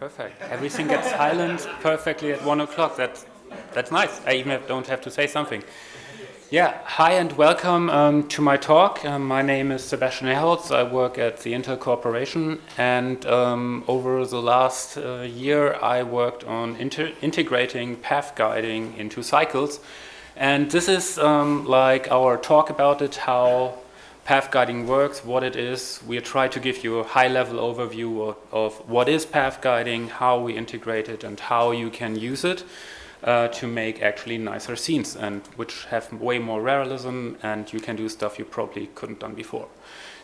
Perfect. Everything gets silent perfectly at one o'clock. That's that's nice. I even don't have to say something. Yeah. Hi and welcome um, to my talk. Um, my name is Sebastian Herholz. I work at the Intel Corporation, and um, over the last uh, year, I worked on integrating path guiding into cycles. And this is um, like our talk about it, how path guiding works, what it is. We try to give you a high-level overview of, of, what is path guiding, how we integrate it, and how you can use it uh, to make actually nicer scenes, and which have way more realism, and you can do stuff you probably couldn't done before.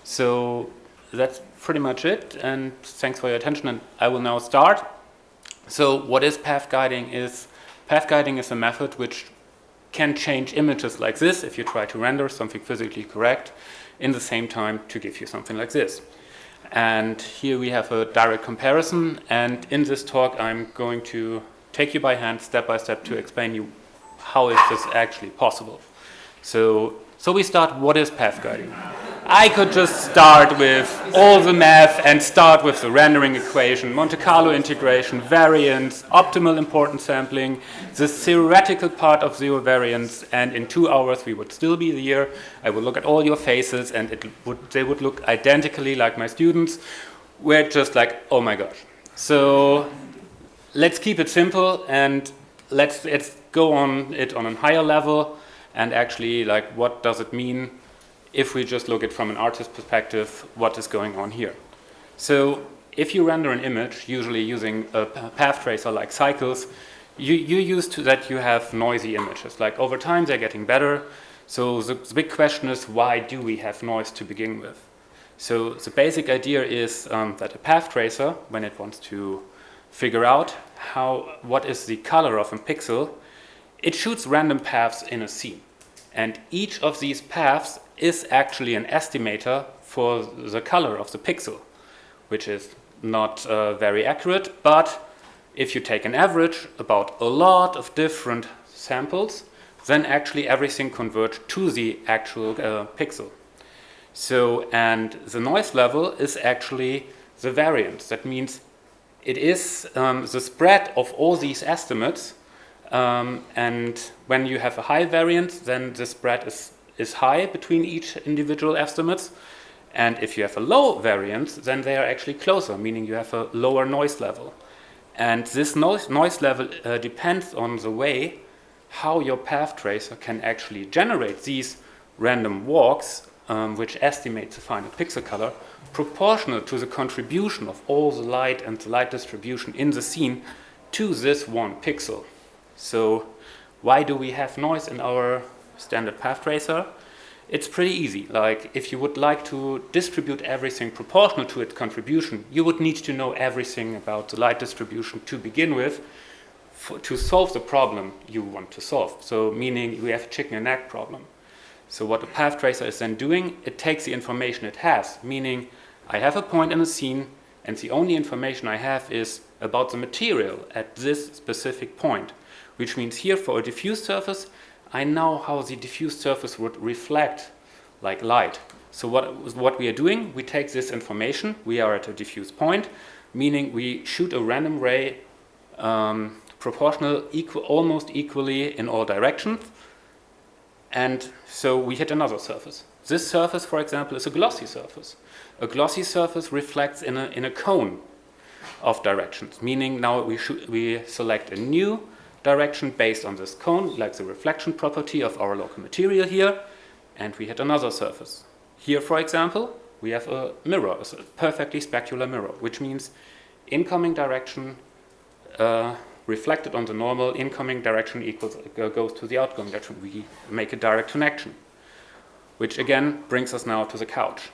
So that's pretty much it, and thanks for your attention, and I will now start. So what is path guiding is, path guiding is a method which can change images like this if you try to render something physically correct in the same time to give you something like this. And here we have a direct comparison. And in this talk, I'm going to take you by hand step by step to explain you how is this actually possible. So, so we start, what is path guiding? I could just start with all the math and start with the rendering equation, Monte Carlo integration, variance, optimal importance sampling, the theoretical part of zero variance, and in two hours we would still be here. I would look at all your faces and it would, they would look identically like my students. We're just like, oh my gosh. So let's keep it simple and let's, let's go on it on a higher level and actually like what does it mean if we just look at from an artist perspective what is going on here. So if you render an image, usually using a path tracer like Cycles, you, you used to that you have noisy images. Like over time they're getting better. So the, the big question is why do we have noise to begin with? So the basic idea is um, that a path tracer, when it wants to figure out how what is the color of a pixel, it shoots random paths in a scene. And each of these paths is actually an estimator for the color of the pixel, which is not uh, very accurate, but if you take an average about a lot of different samples, then actually everything converges to the actual uh, pixel. So, and the noise level is actually the variance. That means it is um, the spread of all these estimates um, and when you have a high variance, then the spread is, is high between each individual estimates. And if you have a low variance, then they are actually closer, meaning you have a lower noise level. And this noise, noise level uh, depends on the way how your path tracer can actually generate these random walks, um, which estimate the final pixel color, proportional to the contribution of all the light and the light distribution in the scene to this one pixel. So why do we have noise in our standard path tracer? It's pretty easy. Like if you would like to distribute everything proportional to its contribution, you would need to know everything about the light distribution to begin with for, to solve the problem you want to solve. So meaning we have a chicken and egg problem. So what a path tracer is then doing, it takes the information it has, meaning I have a point in a scene and the only information I have is about the material at this specific point which means here for a diffuse surface, I know how the diffuse surface would reflect like light. So what, what we are doing, we take this information, we are at a diffuse point, meaning we shoot a random ray um, proportional equal, almost equally in all directions, and so we hit another surface. This surface, for example, is a glossy surface. A glossy surface reflects in a, in a cone of directions, meaning now we, we select a new direction based on this cone, like the reflection property of our local material here, and we had another surface. Here, for example, we have a mirror, a perfectly specular mirror, which means incoming direction uh, reflected on the normal incoming direction equals uh, goes to the outgoing direction. We make a direct connection, which again brings us now to the couch.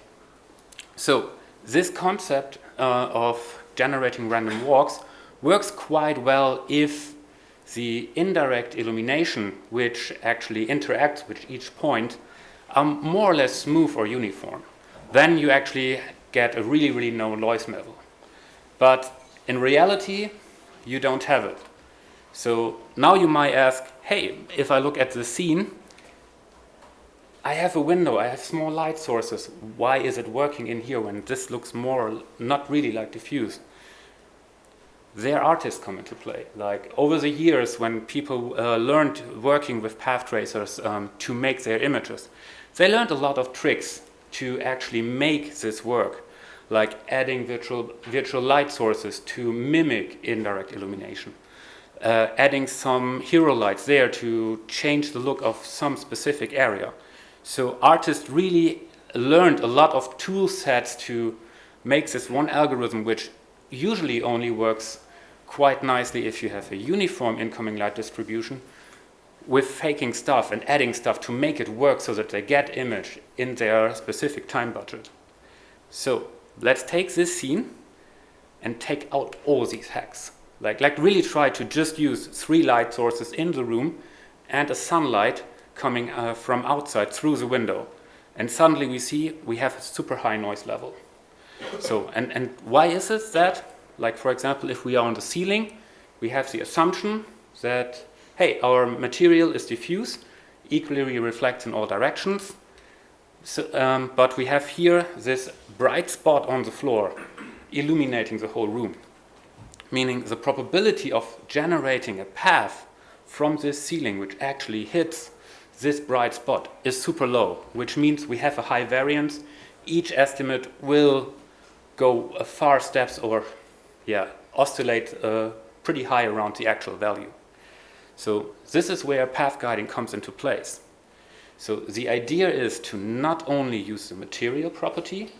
So this concept uh, of generating random walks works quite well if the indirect illumination which actually interacts with each point are more or less smooth or uniform. Then you actually get a really, really low noise level. But in reality, you don't have it. So now you might ask, hey, if I look at the scene, I have a window, I have small light sources. Why is it working in here when this looks more not really like diffuse? Their artists come into play. Like over the years when people uh, learned working with path tracers um, to make their images, they learned a lot of tricks to actually make this work, like adding virtual, virtual light sources to mimic indirect illumination. Uh, adding some hero lights there to change the look of some specific area. So artists really learned a lot of tool sets to make this one algorithm which usually only works quite nicely if you have a uniform incoming light distribution with faking stuff and adding stuff to make it work so that they get image in their specific time budget. So let's take this scene and take out all these hacks. Like, like really try to just use three light sources in the room and a sunlight coming uh, from outside through the window. And suddenly we see we have a super high noise level. So, and, and why is it that? Like, for example, if we are on the ceiling, we have the assumption that, hey, our material is diffuse, equally reflects in all directions. So, um, but we have here this bright spot on the floor illuminating the whole room. Meaning the probability of generating a path from this ceiling which actually hits this bright spot is super low, which means we have a high variance. Each estimate will go far steps or yeah, oscillate uh, pretty high around the actual value. So this is where path guiding comes into place. So the idea is to not only use the material property,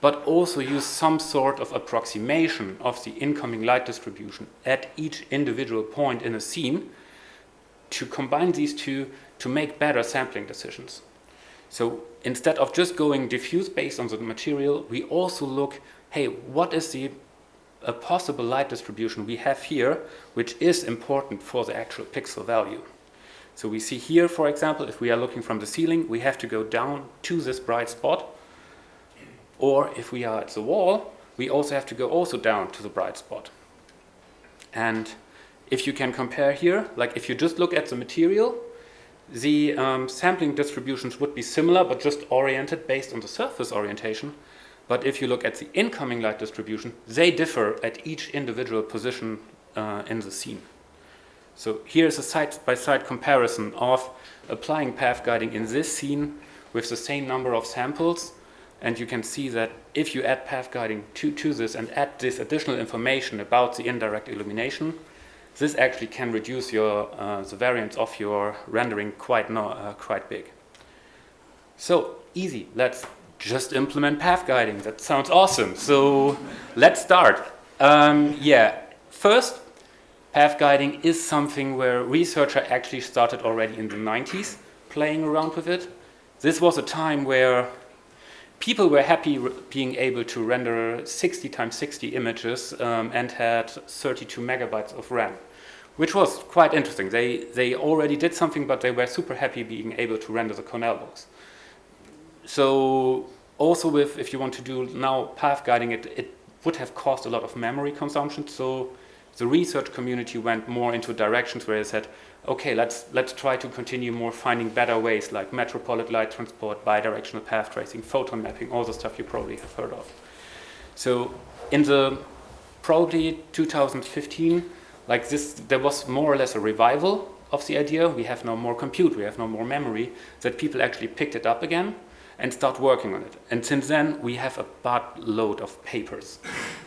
but also use some sort of approximation of the incoming light distribution at each individual point in a scene to combine these two to make better sampling decisions. So instead of just going diffuse based on the material, we also look hey, what is the a possible light distribution we have here, which is important for the actual pixel value. So we see here, for example, if we are looking from the ceiling, we have to go down to this bright spot. Or if we are at the wall, we also have to go also down to the bright spot. And if you can compare here, like if you just look at the material, the um, sampling distributions would be similar, but just oriented based on the surface orientation. But if you look at the incoming light distribution, they differ at each individual position uh, in the scene. So here's a side-by-side -side comparison of applying path guiding in this scene with the same number of samples. And you can see that if you add path guiding to, to this and add this additional information about the indirect illumination, this actually can reduce your, uh, the variance of your rendering quite, no, uh, quite big. So easy, let's just implement path guiding. That sounds awesome. So let's start. Um, yeah, first, path guiding is something where researchers actually started already in the 90s playing around with it. This was a time where people were happy being able to render 60 times 60 images um, and had 32 megabytes of RAM, which was quite interesting. They, they already did something, but they were super happy being able to render the Cornell box. So also with, if you want to do now path guiding, it, it would have cost a lot of memory consumption. So the research community went more into directions where they said, okay, let's, let's try to continue more finding better ways like Metropolis light transport, bidirectional path tracing, photon mapping, all the stuff you probably have heard of. So in the probably 2015, like this, there was more or less a revival of the idea. We have no more compute, we have no more memory, that people actually picked it up again and start working on it. And since then, we have a buttload of papers,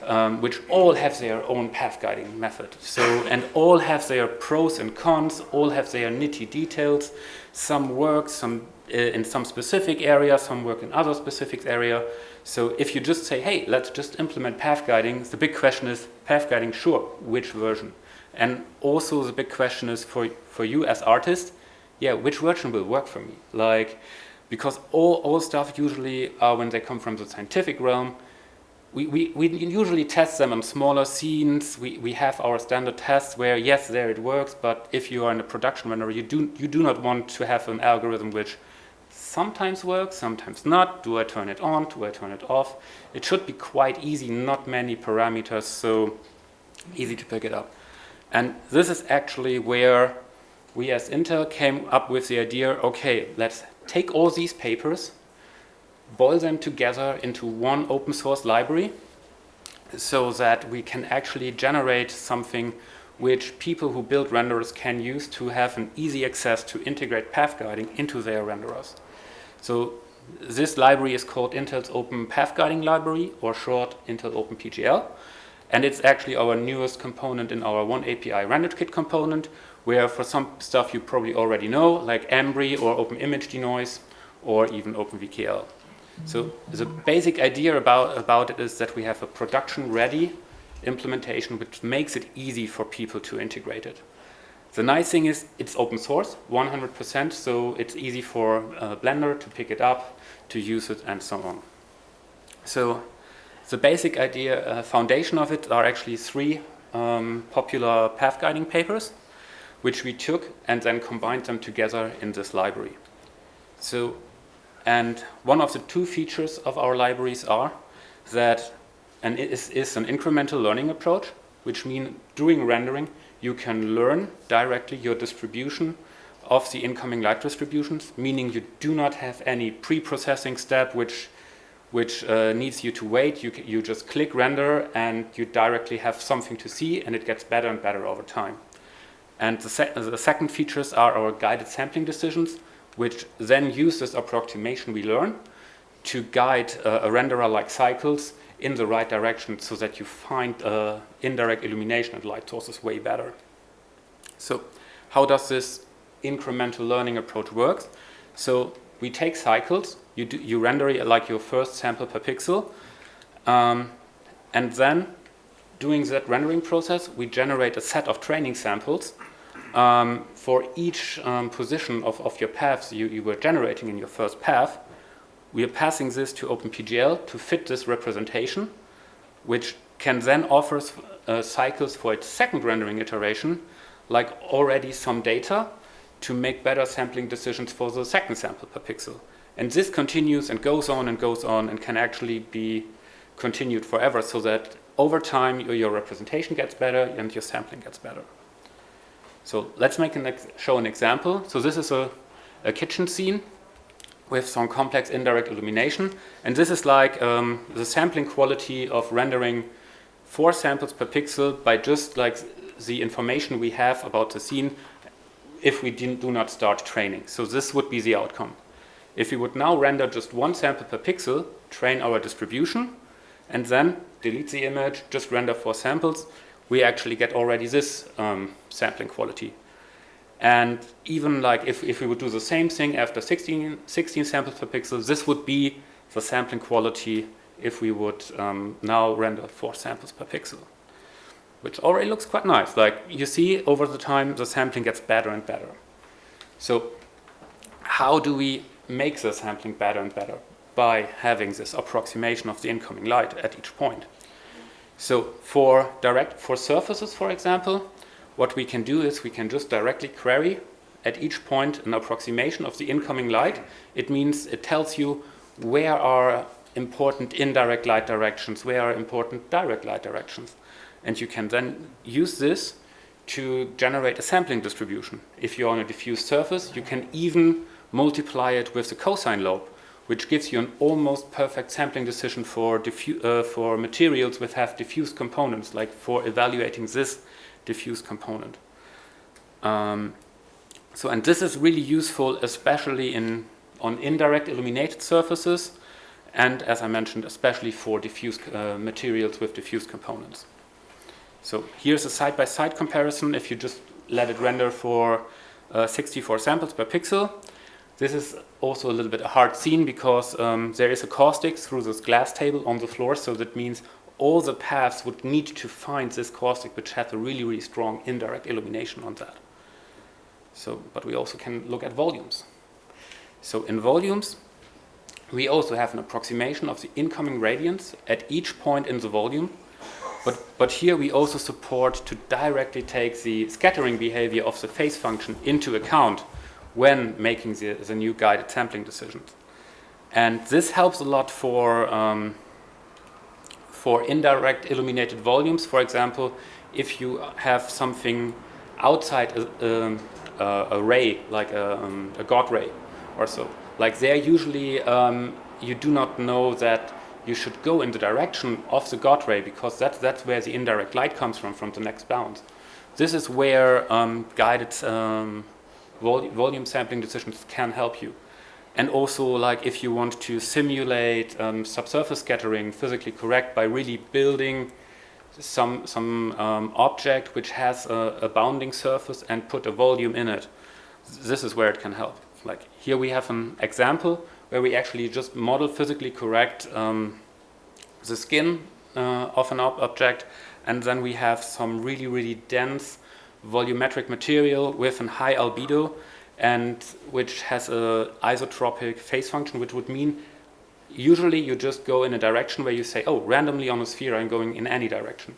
um, which all have their own path guiding method. So, and all have their pros and cons, all have their nitty details. Some work some uh, in some specific area, some work in other specific area. So if you just say, hey, let's just implement path guiding, the big question is, path guiding, sure, which version? And also the big question is for, for you as artist, yeah, which version will work for me? Like, because all, all stuff usually, uh, when they come from the scientific realm, we, we, we usually test them on smaller scenes. We, we have our standard tests where, yes, there it works, but if you are in a production runner, you do, you do not want to have an algorithm which sometimes works, sometimes not. Do I turn it on? Do I turn it off? It should be quite easy, not many parameters, so easy to pick it up. And this is actually where we as Intel came up with the idea, okay, let's take all these papers, boil them together into one open source library, so that we can actually generate something which people who build renderers can use to have an easy access to integrate path guiding into their renderers. So this library is called Intel's Open Path Guiding Library, or short Intel Open PGL, And it's actually our newest component in our oneAPI RenderKit component, where for some stuff you probably already know, like Embree or Open Image Denoise, or even OpenVKL. So the basic idea about, about it is that we have a production-ready implementation which makes it easy for people to integrate it. The nice thing is it's open source, 100%, so it's easy for uh, Blender to pick it up, to use it, and so on. So the basic idea, uh, foundation of it are actually three um, popular path guiding papers, which we took and then combined them together in this library. So, and one of the two features of our libraries are that and it is, is an incremental learning approach, which means during rendering, you can learn directly your distribution of the incoming light distributions, meaning you do not have any pre-processing step which which uh, needs you to wait. You, you just click render and you directly have something to see and it gets better and better over time. And the, se the second features are our guided sampling decisions, which then use this approximation we learn to guide uh, a renderer like cycles in the right direction so that you find uh, indirect illumination and light sources way better. So how does this incremental learning approach work? So we take cycles, you, do, you render it like your first sample per pixel, um, and then doing that rendering process, we generate a set of training samples um, for each um, position of, of your paths you, you were generating in your first path, we are passing this to OpenPGL to fit this representation, which can then offer uh, cycles for its second rendering iteration, like already some data to make better sampling decisions for the second sample per pixel. And this continues and goes on and goes on and can actually be continued forever so that over time your, your representation gets better and your sampling gets better. So let's make an show an example. So this is a, a kitchen scene with some complex indirect illumination. And this is like um, the sampling quality of rendering four samples per pixel by just like the information we have about the scene if we do not start training. So this would be the outcome. If we would now render just one sample per pixel, train our distribution, and then delete the image, just render four samples, we actually get already this um, sampling quality. And even like if, if we would do the same thing after 16, 16 samples per pixel, this would be the sampling quality if we would um, now render four samples per pixel, which already looks quite nice. Like you see over the time, the sampling gets better and better. So how do we make the sampling better and better? By having this approximation of the incoming light at each point. So for direct, for surfaces, for example, what we can do is we can just directly query at each point an approximation of the incoming light. It means it tells you where are important indirect light directions, where are important direct light directions. And you can then use this to generate a sampling distribution. If you're on a diffuse surface, you can even multiply it with the cosine lobe, which gives you an almost perfect sampling decision for, uh, for materials which have diffuse components, like for evaluating this diffuse component. Um, so, and this is really useful, especially in on indirect illuminated surfaces, and as I mentioned, especially for diffuse uh, materials with diffuse components. So here's a side-by-side -side comparison. If you just let it render for uh, 64 samples per pixel, this is also a little bit a hard scene because um, there is a caustic through this glass table on the floor, so that means all the paths would need to find this caustic which has a really, really strong indirect illumination on that. So, but we also can look at volumes. So in volumes, we also have an approximation of the incoming radiance at each point in the volume. But, but here we also support to directly take the scattering behavior of the phase function into account when making the, the new guided sampling decisions. And this helps a lot for um, for indirect illuminated volumes, for example, if you have something outside a, um, a, a ray, like a, um, a, God ray or so, like there usually um, you do not know that you should go in the direction of the God ray because that's, that's where the indirect light comes from, from the next bounce. This is where um, guided um, vol volume sampling decisions can help you. And also, like if you want to simulate um, subsurface scattering physically correct by really building some some um, object which has a, a, bounding surface and put a volume in it. This is where it can help. Like here we have an example where we actually just model physically correct um, the skin uh, of an ob object and then we have some really really dense volumetric material with a high albedo and which has a isotropic phase function which would mean usually you just go in a direction where you say, oh, randomly on a sphere I'm going in any direction.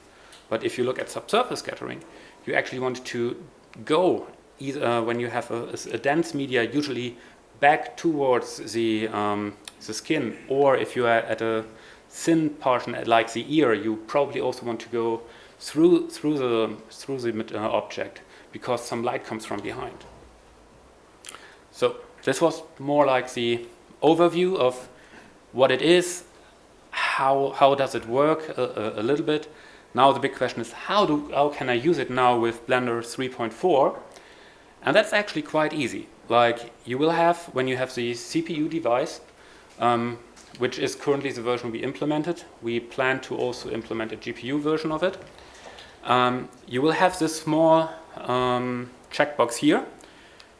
But if you look at subsurface scattering, you actually want to go either uh, when you have a, a, dense media, usually back towards the, um, the skin, or if you are at a thin portion like the ear, you probably also want to go through, through the, through the uh, object because some light comes from behind. So this was more like the overview of what it is, how, how does it work a, a, a, little bit. Now the big question is how, do, how can I use it now with Blender 3.4? And that's actually quite easy. Like you will have, when you have the CPU device, um, which is currently the version we implemented, we plan to also implement a GPU version of it. Um, you will have this small um, checkbox here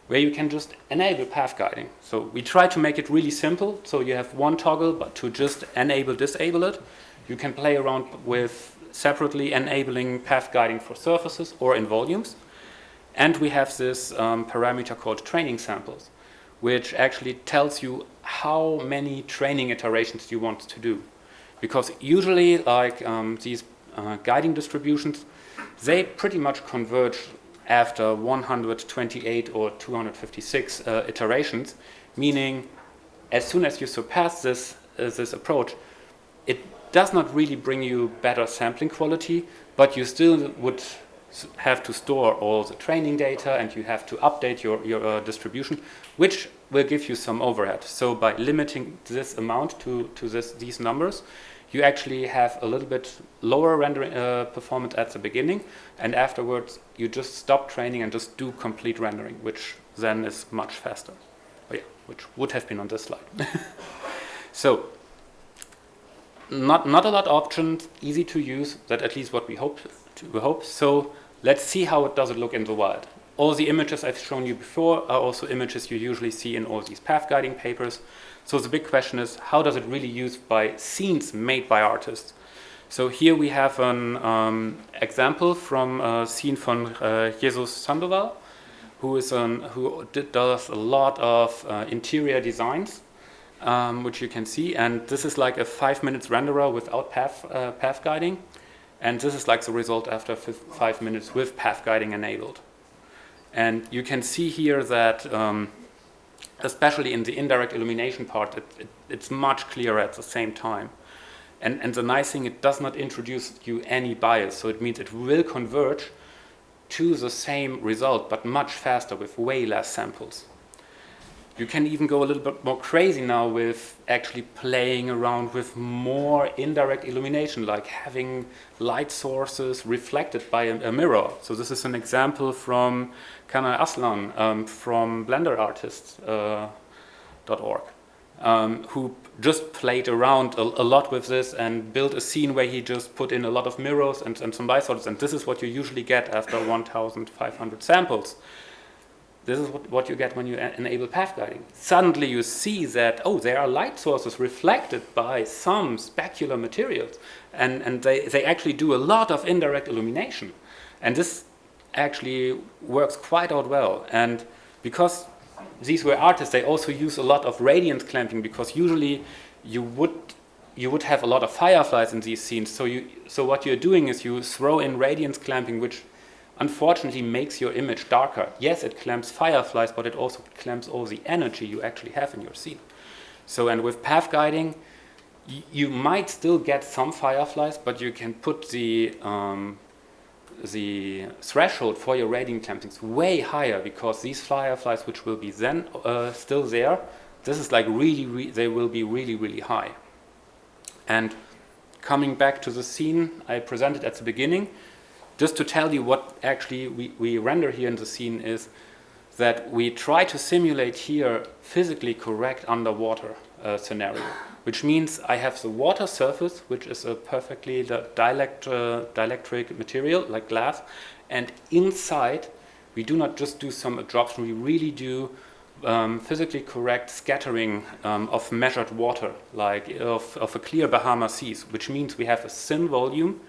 where you can just enable path guiding. So we try to make it really simple. So you have one toggle, but to just enable, disable it, you can play around with separately enabling path guiding for surfaces or in volumes. And we have this um, parameter called training samples, which actually tells you how many training iterations you want to do. Because usually, like um, these uh, guiding distributions, they pretty much converge after 128 or 256 uh, iterations, meaning as soon as you surpass this, uh, this approach, it does not really bring you better sampling quality, but you still would have to store all the training data and you have to update your, your uh, distribution, which will give you some overhead. So by limiting this amount to, to this, these numbers, you actually have a little bit lower rendering uh, performance at the beginning, and afterwards you just stop training and just do complete rendering, which then is much faster. Oh yeah, which would have been on this slide. so not not a lot of options, easy to use. That at least what we hope. To, we hope. So let's see how it does it look in the wild. All the images I've shown you before are also images you usually see in all these path guiding papers. So the big question is, how does it really use by scenes made by artists? So here we have an um, example from a scene from uh, Jesus Sandoval, who is an, who did, does a lot of uh, interior designs, um, which you can see. And this is like a five minutes renderer without path, uh, path guiding. And this is like the result after five minutes with path guiding enabled. And you can see here that um, especially in the indirect illumination part, it, it, it's much clearer at the same time. And, and the nice thing, it does not introduce you any bias, so it means it will converge to the same result, but much faster with way less samples. You can even go a little bit more crazy now with actually playing around with more indirect illumination, like having light sources reflected by a, a mirror. So this is an example from Kanal Aslan um, from BlenderArtists.org, uh, um, who just played around a, a, lot with this and built a scene where he just put in a lot of mirrors and, and some light sources. And this is what you usually get after 1,500 samples. This is what, what you get when you enable path guiding. Suddenly you see that, oh, there are light sources reflected by some specular materials. And, and they, they actually do a lot of indirect illumination. And this actually works quite out well. And because these were artists, they also use a lot of radiance clamping because usually you would you would have a lot of fireflies in these scenes. So you so what you're doing is you throw in radiance clamping, which unfortunately makes your image darker. Yes, it clamps fireflies, but it also clamps all the energy you actually have in your scene. So, and with path guiding, you might still get some fireflies, but you can put the um, the threshold for your radiance clamping way higher because these fireflies, which will be then uh, still there, this is like really, re they will be really, really high. And coming back to the scene I presented at the beginning, just to tell you what actually we, we render here in the scene is that we try to simulate here physically correct underwater uh, scenario, which means I have the water surface, which is a perfectly dielect, uh, dielectric material like glass, and inside we do not just do some absorption, we really do um, physically correct scattering um, of measured water, like of, of a clear Bahama seas, which means we have a thin volume,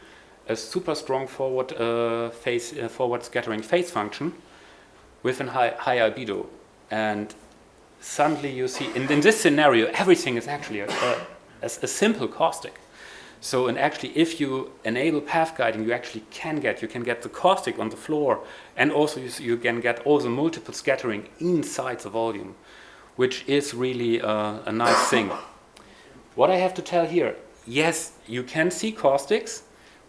a super strong forward uh, phase, uh, forward scattering phase function with a high, high albedo. And suddenly you see, in, in this scenario, everything is actually a, a, a, simple caustic. So, and actually, if you enable path guiding, you actually can get, you can get the caustic on the floor, and also you, you can get all the multiple scattering inside the volume, which is really a, a nice thing. What I have to tell here, yes, you can see caustics,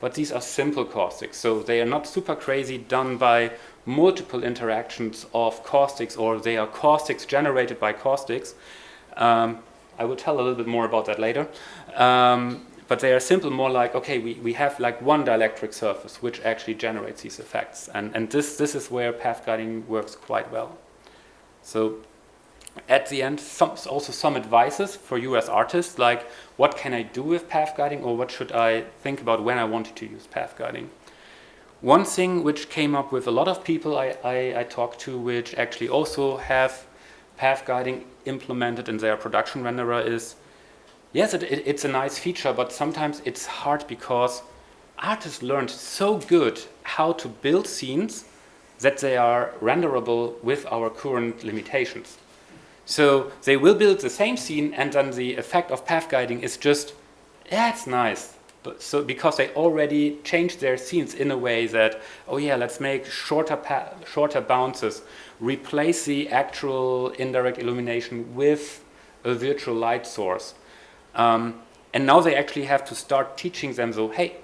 but these are simple caustics, so they are not super crazy done by multiple interactions of caustics, or they are caustics generated by caustics. Um, I will tell a little bit more about that later. Um, but they are simple more like, okay, we, we have like one dielectric surface which actually generates these effects. And, and this, this is where path guiding works quite well. So at the end, some, also some advices for you as artists, like what can I do with path guiding or what should I think about when I wanted to use path guiding. One thing which came up with a lot of people I, I, I talked to which actually also have path guiding implemented in their production renderer is yes, it, it, it's a nice feature, but sometimes it's hard because artists learned so good how to build scenes that they are renderable with our current limitations. So they will build the same scene and then the effect of path guiding is just, yeah, it's nice. But so because they already changed their scenes in a way that, oh yeah, let's make shorter, shorter bounces, replace the actual indirect illumination with a virtual light source. Um, and now they actually have to start teaching them, so hey,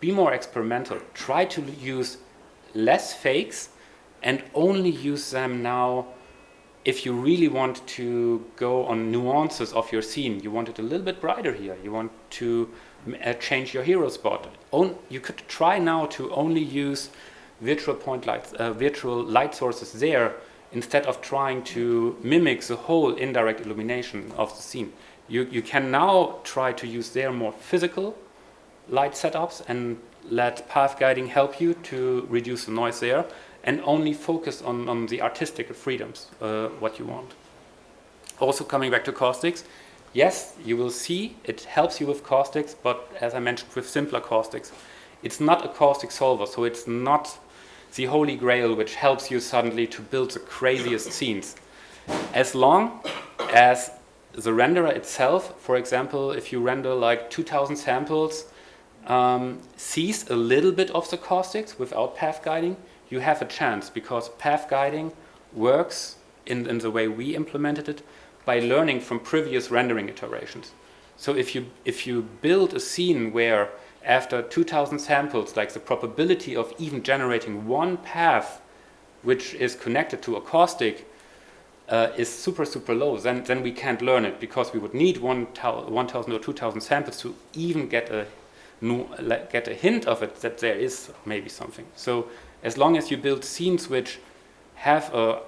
be more experimental. Try to use less fakes and only use them now if you really want to go on nuances of your scene. You want it a little bit brighter here. You want to uh, change your hero spot. On, you could try now to only use virtual point lights, uh, virtual light sources there instead of trying to mimic the whole indirect illumination of the scene. You, you can now try to use their more physical light setups and let path guiding help you to reduce the noise there and only focus on, on the artistic freedoms, uh, what you want. Also coming back to caustics, yes, you will see it helps you with caustics, but as I mentioned with simpler caustics, it's not a caustic solver, so it's not the holy grail which helps you suddenly to build the craziest scenes. As long as the renderer itself, for example, if you render like 2000 samples, um, sees a little bit of the caustics without path guiding, you have a chance because path guiding works in, in the way we implemented it by learning from previous rendering iterations. So if you, if you build a scene where after 2000 samples, like the probability of even generating one path which is connected to a caustic uh, is super, super low, then, then we can't learn it because we would need 1,000 or 2,000 samples to even get a, get a hint of it that there is maybe something. So as long as you build scenes which have a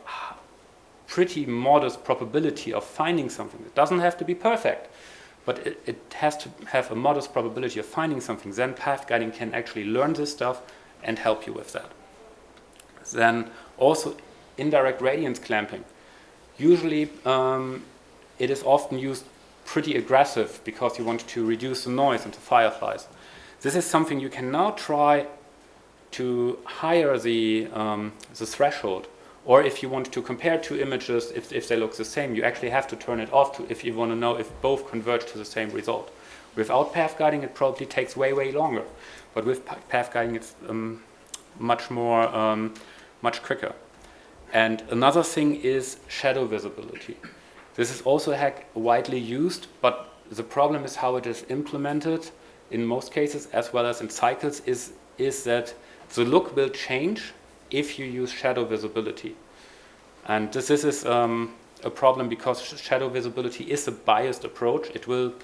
pretty modest probability of finding something, it doesn't have to be perfect, but it, it has to have a modest probability of finding something, then path guiding can actually learn this stuff and help you with that. Then also indirect radiance clamping. Usually um, it is often used pretty aggressive because you want to reduce the noise into fireflies. This is something you can now try to higher the, um, the threshold. Or if you want to compare two images, if, if they look the same, you actually have to turn it off to, if you want to know if both converge to the same result. Without path guiding, it probably takes way, way longer. But with path guiding, it's um, much more, um, much quicker. And another thing is shadow visibility. This is also widely used, but the problem is how it is implemented in most cases, as well as in cycles, is, is that the look will change if you use shadow visibility. And this, this is um, a problem because shadow visibility is a biased approach. It will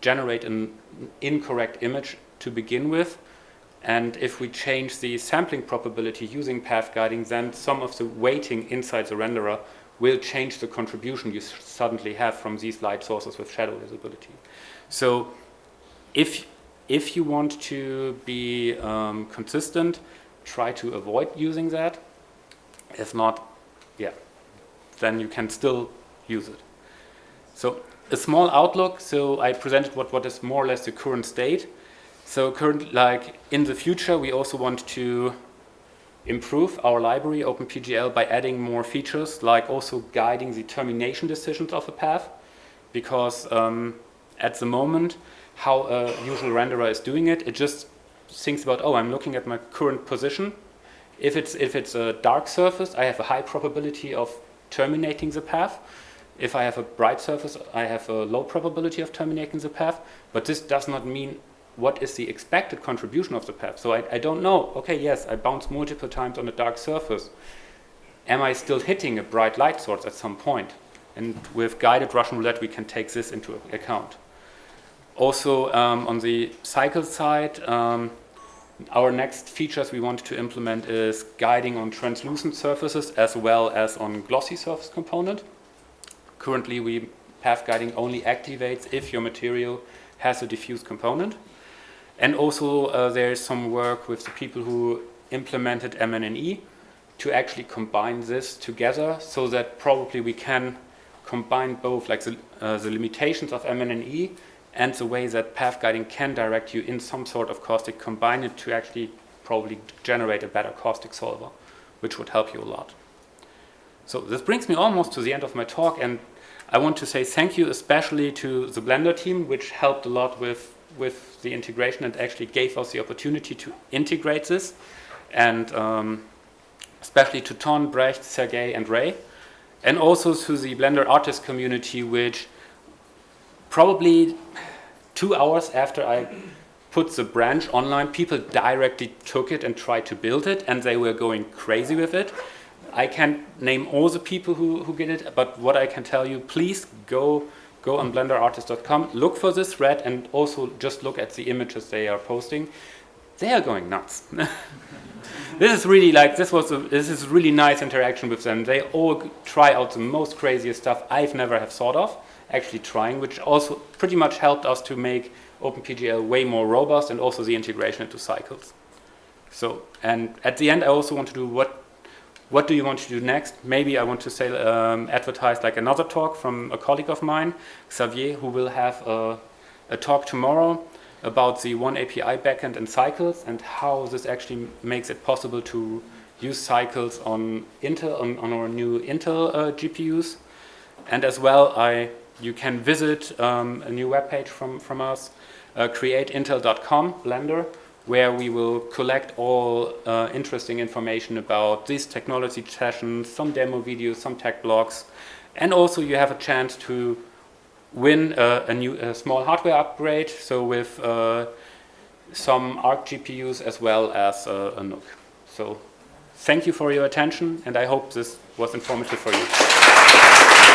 generate an incorrect image to begin with. And if we change the sampling probability using path guiding, then some of the weighting inside the renderer will change the contribution you suddenly have from these light sources with shadow visibility. So if, if you want to be um, consistent, try to avoid using that. If not, yeah, then you can still use it. So a small outlook, so I presented what, what is more or less the current state. So current, like in the future, we also want to improve our library, OpenPGL, by adding more features, like also guiding the termination decisions of a path. Because um, at the moment, how a usual renderer is doing it, it just thinks about, oh, I'm looking at my current position. If it's, if it's a dark surface, I have a high probability of terminating the path. If I have a bright surface, I have a low probability of terminating the path. But this does not mean what is the expected contribution of the path. So I, I don't know, okay, yes, I bounce multiple times on a dark surface. Am I still hitting a bright light source at some point? And with guided Russian roulette, we can take this into account. Also, um, on the cycle side, um, our next features we want to implement is guiding on translucent surfaces as well as on glossy surface component. Currently, we path guiding only activates if your material has a diffuse component. And also uh, there is some work with the people who implemented MNEE to actually combine this together so that probably we can combine both like the, uh, the limitations of MNEE and the way that path guiding can direct you in some sort of caustic, combine it to actually probably generate a better caustic solver, which would help you a lot. So this brings me almost to the end of my talk and I want to say thank you especially to the Blender team, which helped a lot with with the integration and actually gave us the opportunity to integrate this. And um, especially to Ton, Brecht, Sergey, and Ray. And also to the Blender artist community, which probably two hours after I put the branch online, people directly took it and tried to build it, and they were going crazy with it. I can't name all the people who, who did it, but what I can tell you, please go go on blenderartist.com, look for this thread and also just look at the images they are posting. They are going nuts. this is really like, this was a, this is really nice interaction with them. They all try out the most craziest stuff I've never have thought of, actually trying, which also pretty much helped us to make OpenPGL way more robust and also the integration into cycles. So, and at the end I also want to do what what do you want to do next? Maybe I want to say, um, advertise like another talk from a colleague of mine, Xavier, who will have a, a talk tomorrow about the oneAPI backend and cycles and how this actually makes it possible to use cycles on Intel on, on our new Intel uh, GPUs. And as well, I you can visit um, a new webpage from from us, uh, createintel.com Blender, where we will collect all uh, interesting information about these technology sessions, some demo videos, some tech blogs, and also you have a chance to win a, a new a small hardware upgrade, so with uh, some ARC GPUs as well as uh, a NUC. So thank you for your attention, and I hope this was informative for you.